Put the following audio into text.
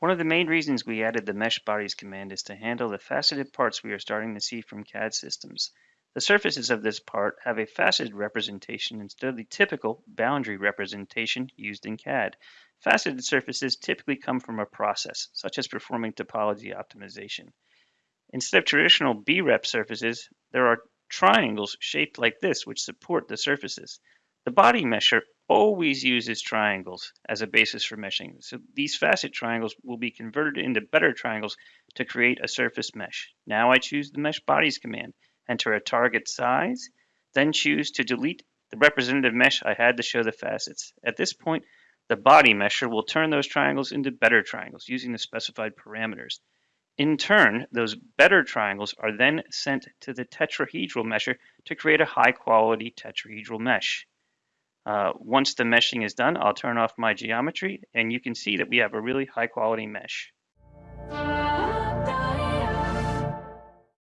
One of the main reasons we added the mesh bodies command is to handle the faceted parts we are starting to see from CAD systems. The surfaces of this part have a faceted representation instead of the typical boundary representation used in CAD. Faceted surfaces typically come from a process, such as performing topology optimization. Instead of traditional B-rep surfaces, there are triangles shaped like this which support the surfaces. The body mesher always uses triangles as a basis for meshing. So these facet triangles will be converted into better triangles to create a surface mesh. Now I choose the mesh bodies command enter a target size, then choose to delete the representative mesh I had to show the facets. At this point, the body mesher will turn those triangles into better triangles using the specified parameters. In turn, those better triangles are then sent to the tetrahedral mesher to create a high quality tetrahedral mesh. Uh, once the meshing is done, I'll turn off my geometry and you can see that we have a really high quality mesh.